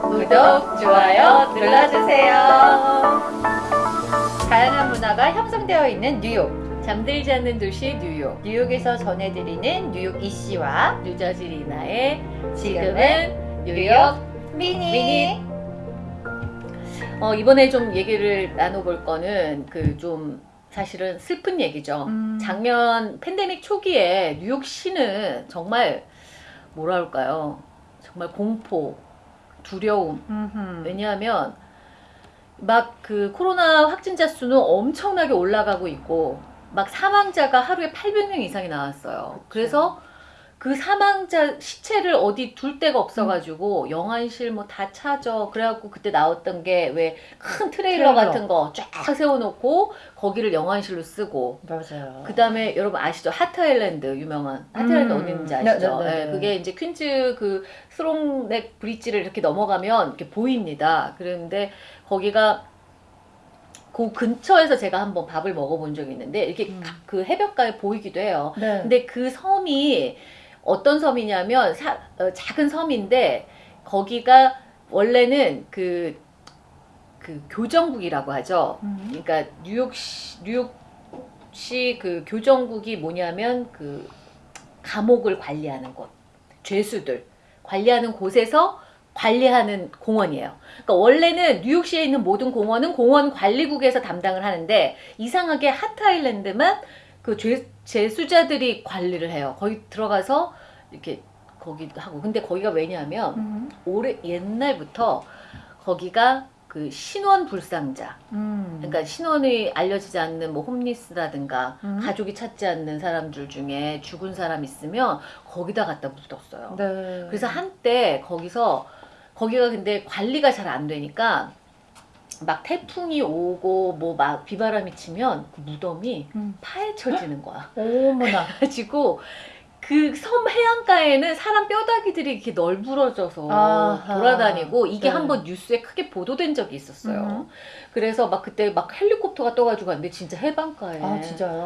구독, 좋아요 눌러주세요. 다양한 문화가 형성되어 있는 뉴욕. 잠들지 않는 도시 뉴욕. 뉴욕에서 전해드리는 뉴욕 이씨와 뉴저지 리나의 지금은 뉴욕 미니. 미니. 어, 이번에 좀 얘기를 나눠볼 거는 그 좀 사실은 슬픈 얘기죠. 음. 작년 팬데믹 초기에 뉴욕시는 정말 뭐라 할까요? 정말 공포, 두려움. 음흠. 왜냐하면 막 그 코로나 확진자 수는 엄청나게 올라가고 있고 막 사망자가 하루에 800명 이상이 나왔어요. 그래서 그 사망자 시체를 어디 둘 데가 없어가지고 영안실 뭐다 차져 그래갖고 그때 나왔던 게 왜 큰 트레일러, 트레일러. 같은 거 쫙 세워놓고 거기를 영안실로 쓰고 맞아요. 그 다음에 여러분 아시죠? 하트 아일랜드 유명한 하트 아일랜드 음. 어디 있는지 아시죠? 네, 네, 네, 예, 네. 그게 이제 퀸즈 그 스롱넥 브릿지를 이렇게 넘어가면 이렇게 보입니다. 그런데 거기가 그 근처에서 제가 한번 밥을 먹어본 적이 있는데 이렇게 음. 가- 그 해변가에 보이기도 해요. 네. 근데 그 섬이 어떤 섬이냐면 사- 어, 작은 섬인데 거기가 원래는 그, 그 교정국이라고 하죠. 음. 그러니까 뉴욕시 뉴욕시 그 교정국이 뭐냐면 그 감옥을 관리하는 곳, 죄수들 관리하는 곳에서 관리하는 공원이에요. 그러니까 원래는 뉴욕시에 있는 모든 공원은 공원 관리국에서 담당을 하는데 이상하게 하트 아일랜드만 그 죄, 죄수자들이 관리를 해요. 거기 들어가서 이렇게 거기도 하고. 근데 거기가 왜냐하면 음. 오래 옛날부터 거기가 그 신원 불상자 음. 그러니까 신원이 알려지지 않는 뭐 홈리스라든가 음. 가족이 찾지 않는 사람들 중에 죽은 사람 있으면 거기다 갖다 묻었어요. 네. 그래서 한때 거기서 거기가 근데 관리가 잘 안 되니까 막 태풍이 오고 뭐 막 비바람이 치면 그 무덤이 음. 파헤쳐지는 거야. 어머나. 그래가지고 그 섬 해안가에는 사람 뼈다귀들이 이렇게 널브러져서 아하. 돌아다니고 이게 네. 한번 뉴스에 크게 보도된 적이 있었어요. 음. 그래서 막 그때 막 헬리콥터가 떠가지고 갔는데 진짜 해변가에 아?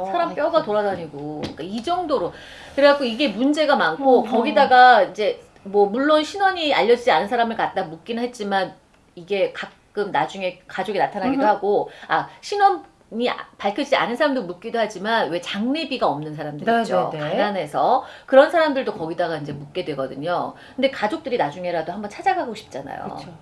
사람 뼈가 아이고. 돌아다니고 그러니까 이 정도로 그래갖고 이게 문제가 많고 어허. 거기다가 이제 뭐 물론 신원이 알려지지 않은 사람을 갖다 묻긴 했지만 이게 가끔 나중에 가족이 나타나기도. 하고 아 신원이 아- 밝혀지지 않은 사람도 묻기도 하지만 왜 장례비가 없는 사람들 네, 있죠 네, 네. 가난해서 그런 사람들도 거기다가 이제 묻게 되거든요 근데 가족들이 나중에라도 한번 찾아가고 싶잖아요 그렇죠.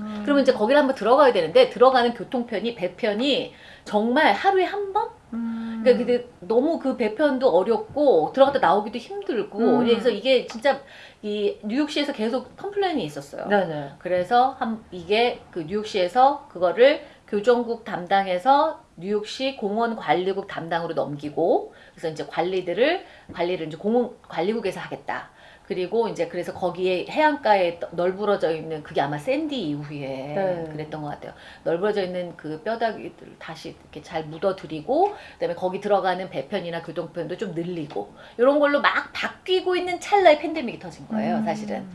음. 그러면 이제 거기를 한번 들어가야 되는데 들어가는 교통편이 배편이 정말 하루에 한 번? 음. 그러니까 근데 너무 그 배편도 어렵고 들어갔다 나오기도 힘들고 음. 그래서 이게 진짜 이 뉴욕시에서 계속 complain이 있었어요. 네네. 그래서 한 이게 그 뉴욕시에서 그거를 교정국 담당해서 뉴욕시 공원 관리국 담당으로 넘기고 그래서 이제 관리들을 관리를 이제 공원 관리국에서 하겠다. 그리고 이제 그래서 거기에 해안가에 떠- 널브러져 있는 그게 아마 샌디 이후에 네. 그랬던 것 같아요. 널브러져 있는 그 뼈다귀들 다시 이렇게 잘 묻어드리고 그다음에 거기 들어가는 배편이나 교통편도 좀 늘리고 이런 걸로 막 바뀌고 있는 찰나에 팬데믹이 터진 거예요, 음. 사실은.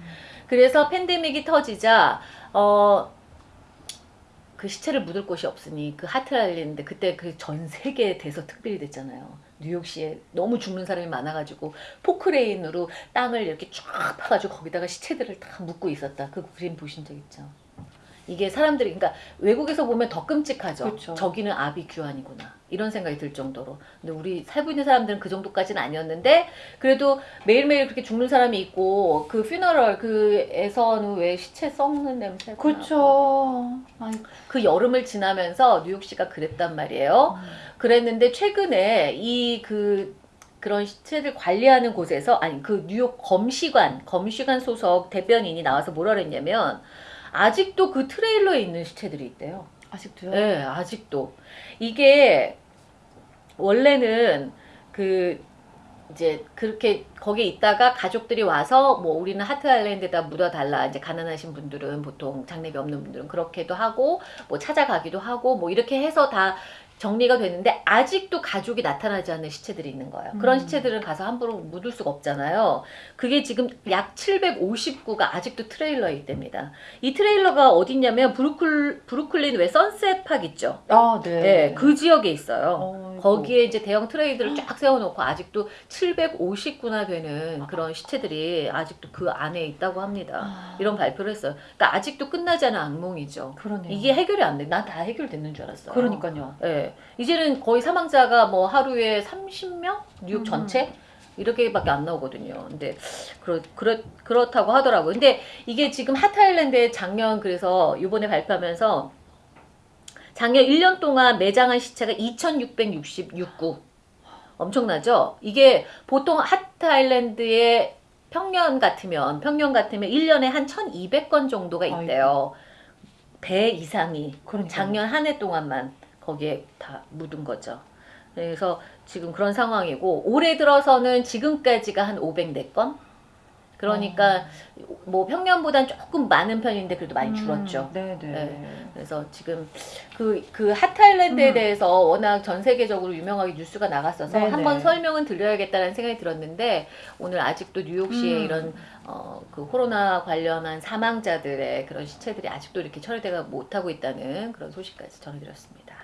그래서 팬데믹이 터지자 어. 그 시체를 묻을 곳이 없으니 그 하트 아일랜드 그때 그 전 세계 대서 특별히 됐잖아요. 뉴욕시에 너무 죽는 사람이 많아가지고 포크레인으로 땅을 이렇게 쫙 파가지고 거기다가 시체들을 다 묻고 있었다. 그 그림 보신 적 있죠? 이게 사람들이 그러니까 외국에서 보면 더 끔찍하죠. 그쵸. 저기는 아비 규환이구나 이런 생각이 들 정도로. 근데 우리 살고 있는 사람들은 그 정도까지는 아니었는데 그래도 매일매일 그렇게 죽는 사람이 있고 그 퓨너럴 그에서는 왜 시체 썩는 냄새 그렇죠. 아이. 그 여름을 지나면서 뉴욕시가 그랬단 말이에요. 그랬는데 최근에 이그 그런 시체를 관리하는 곳에서 아니 그 뉴욕 검시관 검시관 소속 대변인이 나와서 뭐라 그랬냐면 아직도 그 트레일러에 있는 시체들이 있대요. 아직도요? 네, 아직도 이게 원래는 그 이제 그렇게 거기 있다가 가족들이 와서 뭐 우리는 하트 아일랜드에다 묻어달라 이제 가난하신 분들은 보통 장례비 없는 분들은 그렇게도 하고 뭐 찾아가기도 하고 뭐 이렇게 해서 다 정리가 됐는데 아직도 가족이 나타나지 않는 시체들이 있는 거예요. 그런 음. 시체들은 가서 함부로 묻을 수가 없잖아요. 그게 지금 약 750구가 아직도 트레일러에 있답니다. 이 트레일러가 어딨냐면 브루클, 브루클린 왜 선셋팍 있죠? 아, 네. 네, 그 지역에 있어요. 어이구. 거기에 이제 대형 트레일러를 쫙 세워놓고 아직도 750구나 되는 그런 시체들이 아직도 그 안에 있다고 합니다. 아, 이런 발표를 했어요. 그러니까 아직도 끝나지 않은 악몽이죠. 그러네요. 이게 해결이 안 돼. 난 다 해결됐는 줄 알았어요. 그러니까요. 예. 이제는 거의 사망자가 뭐 하루에 30명? 뉴욕 음. 전체? 이렇게밖에 안 나오거든요. 근데 그렇, 그렇, 그렇다고 하더라고요. 근데 이게 지금 핫아일랜드에 작년 그래서 이번에 발표하면서 작년 1년 동안 매장한 시체가 2,666구. 엄청나죠? 이게 보통 핫아일랜드의 평년 같으면, 평년 같으면 1년에 한 1,200건 정도가 있대요. 배 이상이. 그러니까. 작년 한 해 동안만 거기에 다 묻은 거죠. 그래서 지금 그런 상황이고 올해 들어서는 지금까지가 한 504건. 그러니까 어. 뭐 평년보단 조금 많은 편인데 그래도 많이 음, 줄었죠. 음, 네네. 그래서 지금 그, 그 핫타일랜드에 음. 대해서 워낙 전 세계적으로 유명하게 뉴스가 나갔어서 네, 한번 네. 설명은 들려야겠다는 생각이 들었는데 오늘 아직도 뉴욕시에 음. 이런 어, 그 코로나 관련한 사망자들의 그런 시체들이 아직도 이렇게 처리되가 못하고 있다는 그런 소식까지 전해드렸습니다.